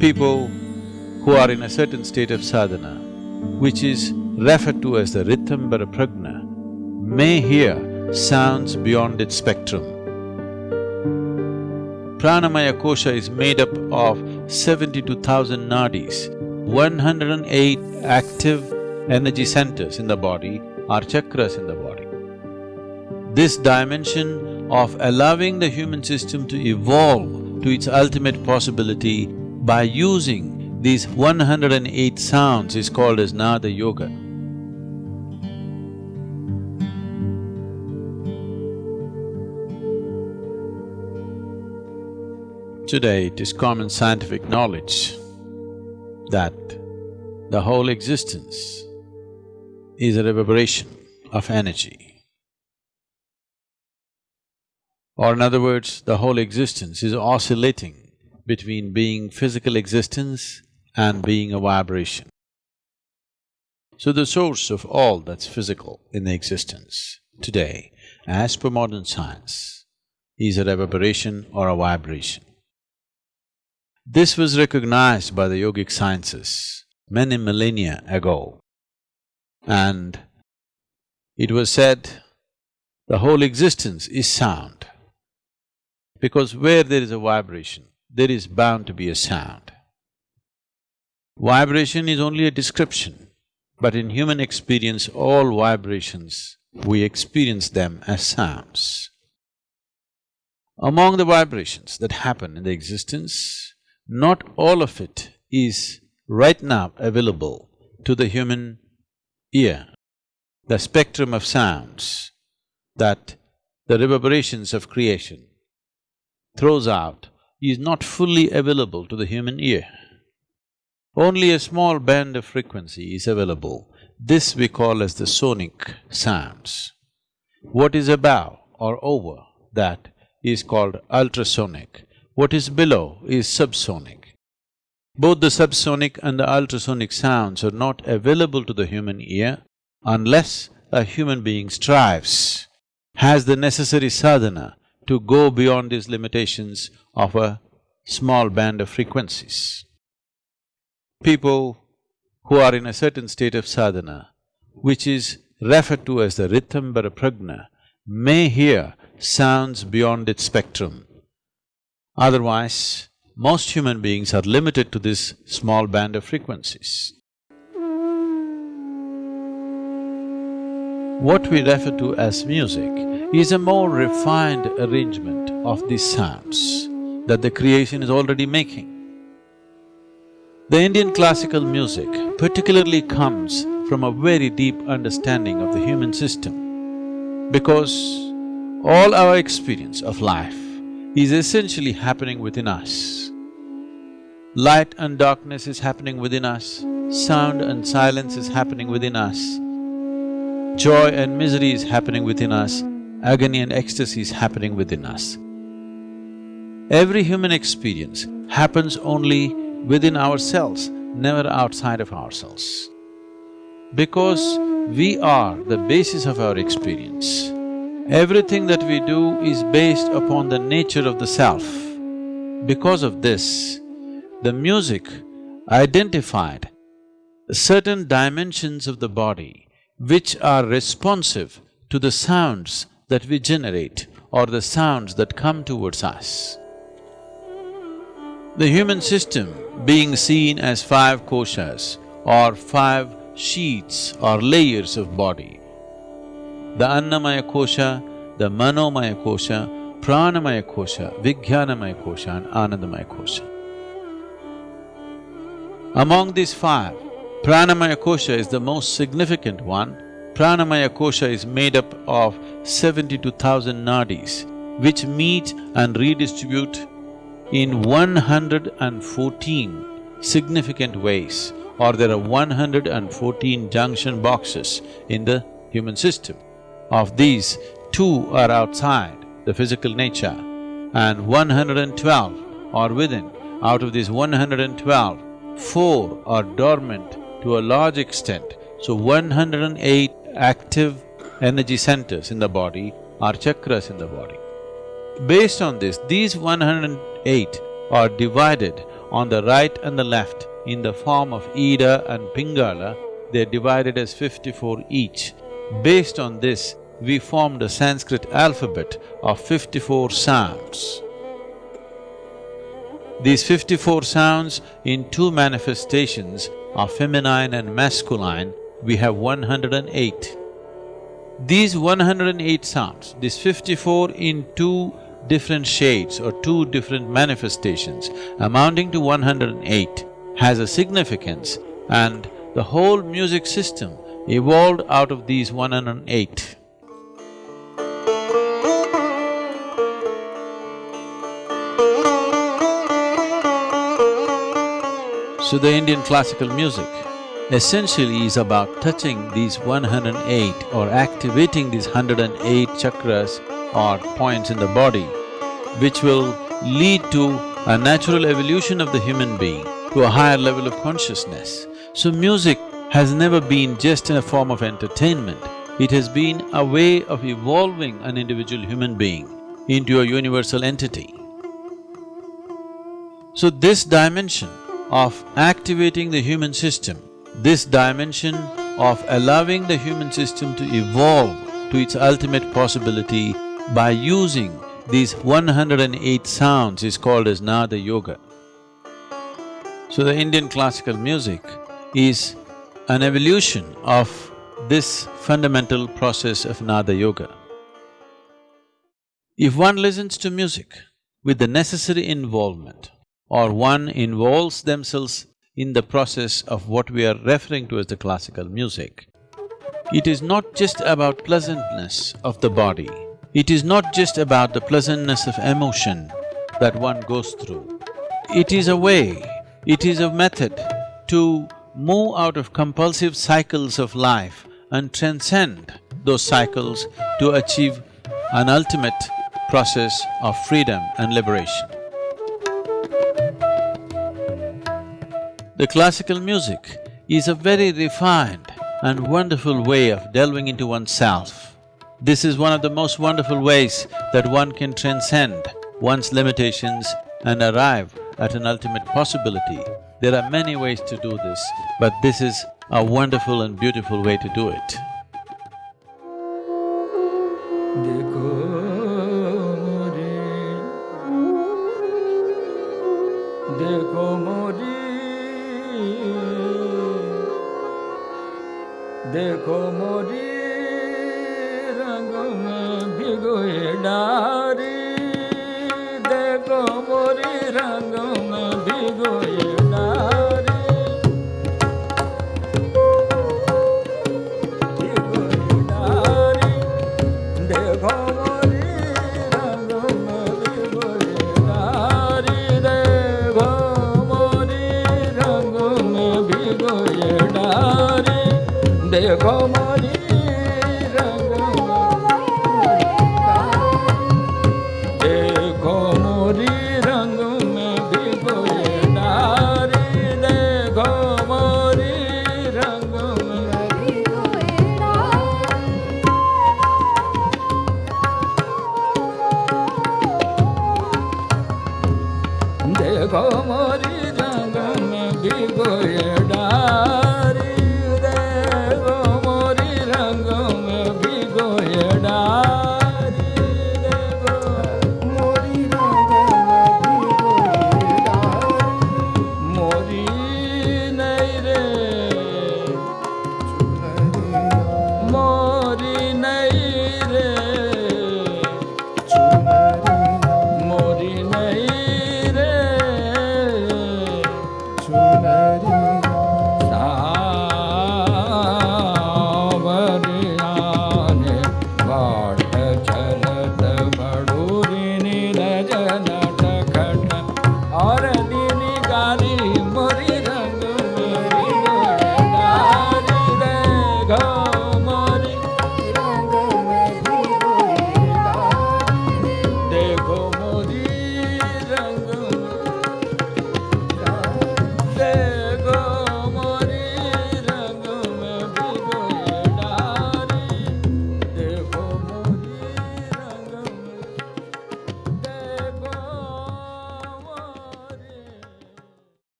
People who are in a certain state of sadhana, which is referred to as the Ritambara Prajna, may hear sounds beyond its spectrum. Pranamaya kosha is made up of seventy-two thousand nadis. One hundred and eight active energy centers in the body are chakras in the body. This dimension of allowing the human system to evolve to its ultimate possibility by using these 108 sounds is called as Nada Yoga. Today it is common scientific knowledge that the whole existence is a reverberation of energy. Or in other words, the whole existence is oscillating between being physical existence and being a vibration. So the source of all that's physical in the existence today, as per modern science, is a reverberation or a vibration. This was recognized by the yogic sciences many millennia ago. And it was said, the whole existence is sound. Because where there is a vibration, there is bound to be a sound. Vibration is only a description, but in human experience, all vibrations, we experience them as sounds. Among the vibrations that happen in the existence, not all of it is right now available to the human ear. The spectrum of sounds that the reverberations of creation throws out is not fully available to the human ear. Only a small band of frequency is available. This we call as the sonic sounds. What is above or over that is called ultrasonic. What is below is subsonic. Both the subsonic and the ultrasonic sounds are not available to the human ear unless a human being strives, has the necessary sadhana to go beyond these limitations of a small band of frequencies people who are in a certain state of sadhana, which is referred to as the Ritambara Prajna, may hear sounds beyond its spectrum. Otherwise, most human beings are limited to this small band of frequencies. What we refer to as music is a more refined arrangement of these sounds that the creation is already making. The Indian classical music particularly comes from a very deep understanding of the human system because all our experience of life is essentially happening within us. Light and darkness is happening within us, sound and silence is happening within us, joy and misery is happening within us, agony and ecstasy is happening within us. Every human experience happens only within ourselves, never outside of ourselves. Because we are the basis of our experience, everything that we do is based upon the nature of the self. Because of this, the music identified certain dimensions of the body which are responsive to the sounds that we generate or the sounds that come towards us. The human system being seen as five koshas or five sheets or layers of body. The Annamaya kosha, the Manomaya kosha, Pranamaya kosha, Vijnanamaya kosha and Anandamaya kosha. Among these five, Pranamaya kosha is the most significant one. Pranamaya kosha is made up of seventy-two thousand nadis, which meet and redistribute in 114 significant ways or there are 114 junction boxes in the human system. Of these, two are outside the physical nature and 112 are within. Out of these 112, four are dormant to a large extent. So 108 active energy centers in the body are chakras in the body. Based on this, these 108 are divided on the right and the left in the form of Ida and Pingala, they're divided as fifty-four each. Based on this, we formed a Sanskrit alphabet of fifty-four sounds. These fifty-four sounds in two manifestations are feminine and masculine, we have 108. These 108 sounds, these 54 in two different shades or two different manifestations amounting to 108 has a significance and the whole music system evolved out of these 108. So the Indian classical music essentially is about touching these 108 or activating these 108 chakras or points in the body, which will lead to a natural evolution of the human being to a higher level of consciousness. So music has never been just in a form of entertainment, it has been a way of evolving an individual human being into a universal entity. So this dimension of activating the human system, this dimension of allowing the human system to evolve to its ultimate possibility by using these 108 sounds is called as Nada Yoga. So the Indian classical music is an evolution of this fundamental process of Nada Yoga. If one listens to music with the necessary involvement, or one involves themselves in the process of what we are referring to as the classical music, it is not just about pleasantness of the body, it is not just about the pleasantness of emotion that one goes through. It is a way it is a method to move out of compulsive cycles of life and transcend those cycles to achieve an ultimate process of freedom and liberation. The classical music is a very refined and wonderful way of delving into oneself. This is one of the most wonderful ways that one can transcend one's limitations and arrive at an ultimate possibility. There are many ways to do this, but this is a wonderful and beautiful way to do it. দেখো মরি রঙ মে ভিগোয়ে ডারি। দেখো মরি রঙ মে